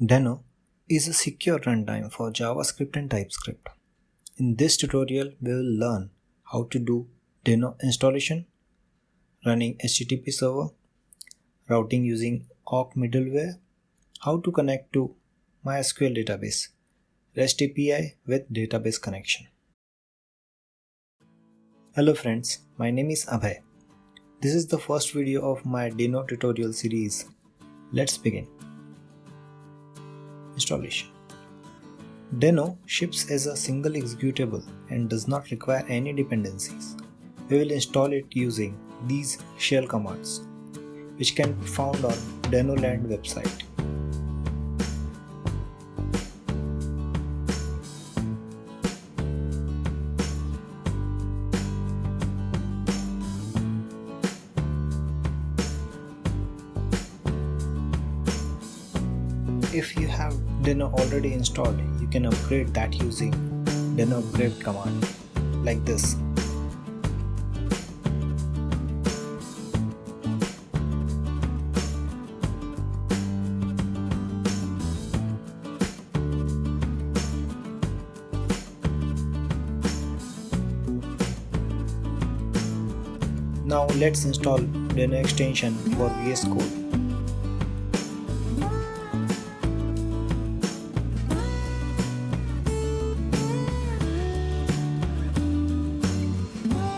Deno is a secure runtime for JavaScript and TypeScript. In this tutorial, we will learn how to do Deno installation, running HTTP server, routing using oak middleware, how to connect to MySQL database, REST API with database connection. Hello friends, my name is Abhay. This is the first video of my Deno tutorial series. Let's begin installation. Deno ships as a single executable and does not require any dependencies. We will install it using these shell commands, which can be found on Denoland website. If you have Deno already installed, you can upgrade that using Deno upgrade command like this. Now let's install Deno extension for VS Code.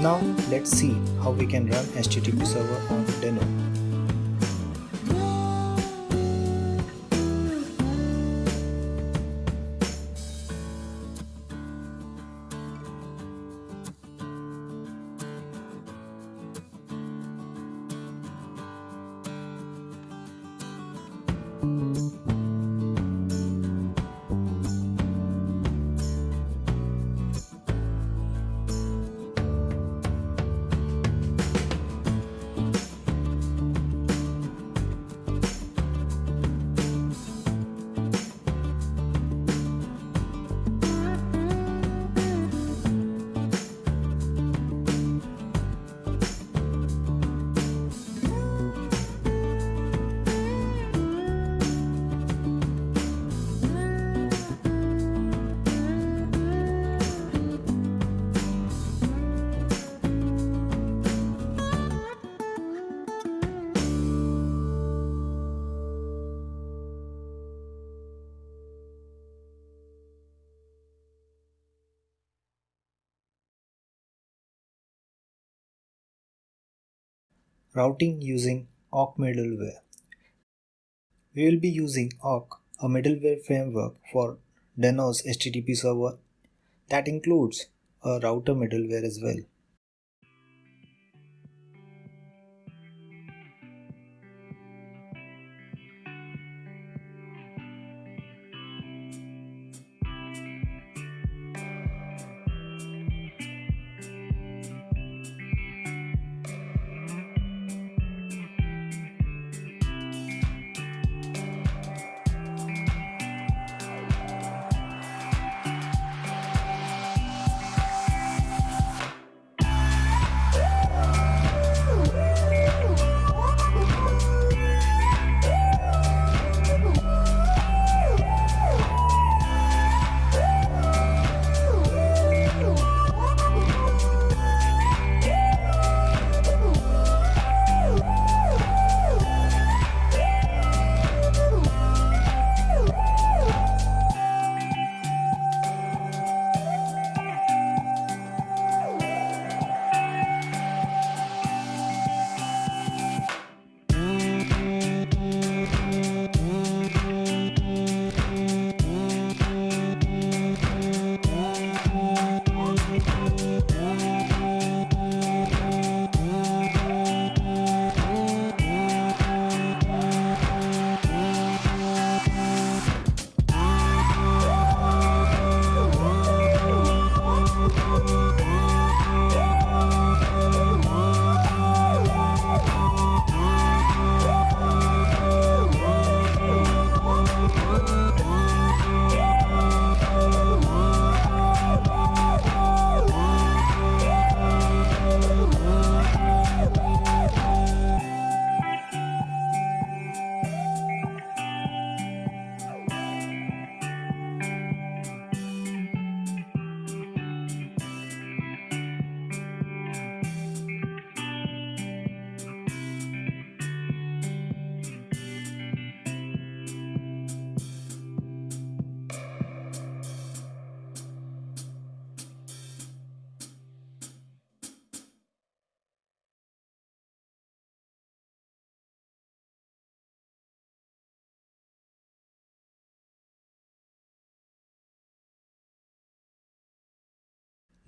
Now let's see how we can run HTTP server on Deno. Routing using oak middleware. We will be using oak, a middleware framework for Deno's HTTP server that includes a router middleware as well.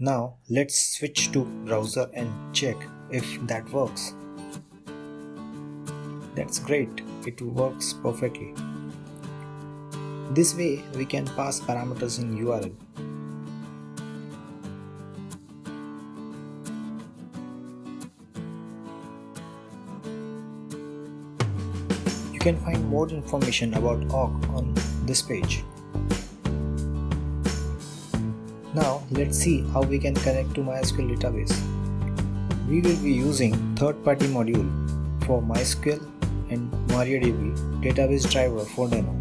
Now let's switch to browser and check if that works. That's great, it works perfectly. This way we can pass parameters in URL. You can find more information about oak on this page. Now let's see how we can connect to MySQL database. We will be using third-party module for MySQL and MariaDB database driver for Deno.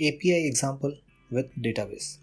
API example with database.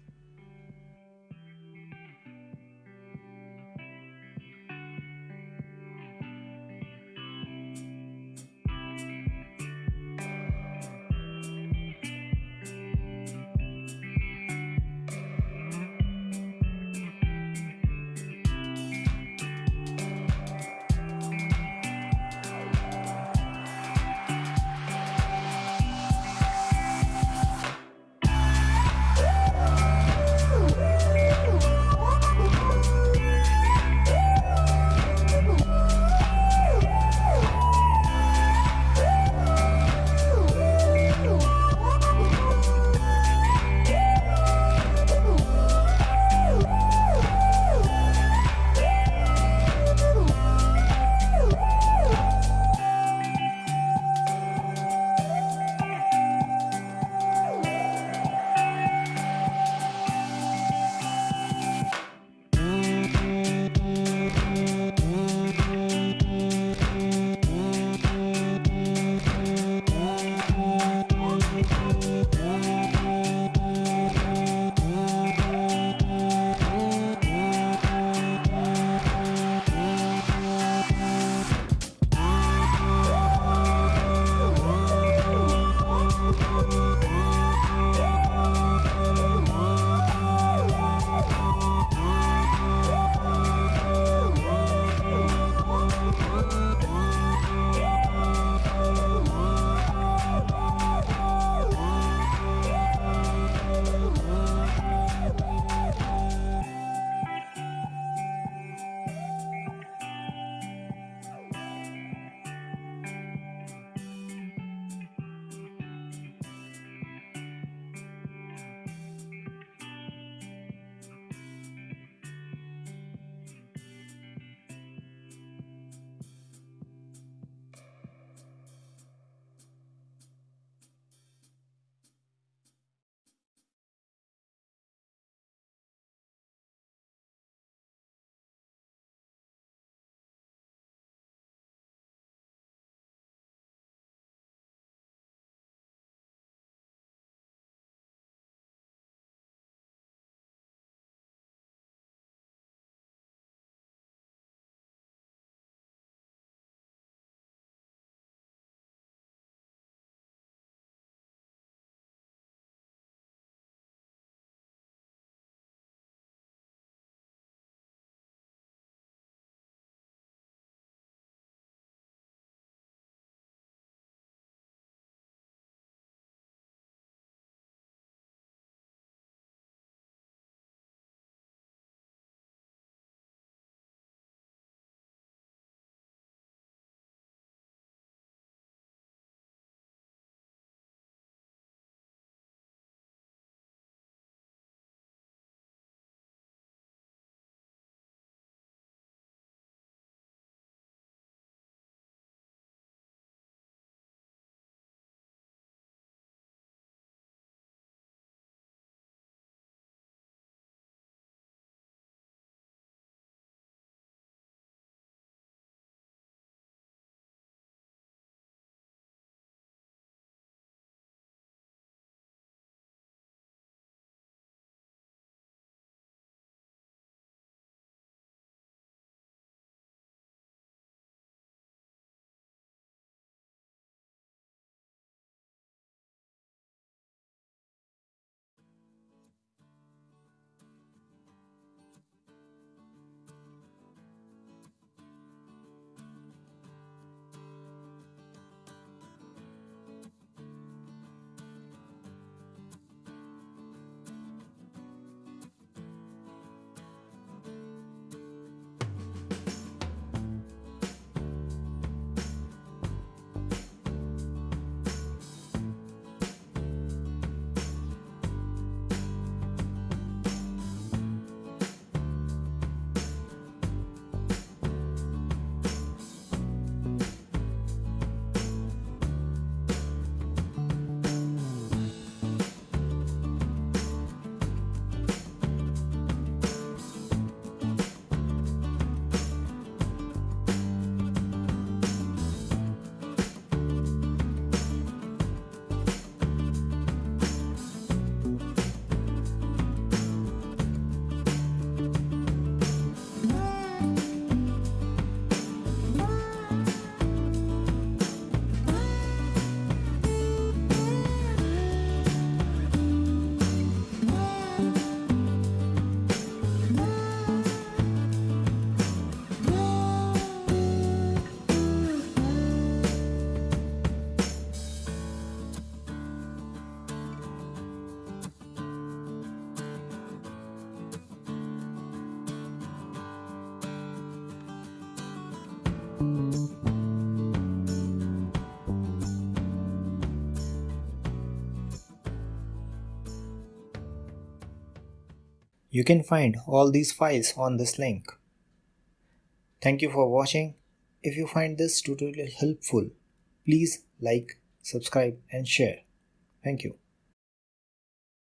You can find all these files on this link. Thank you for watching. If you find this tutorial helpful, please like, subscribe and share. Thank you.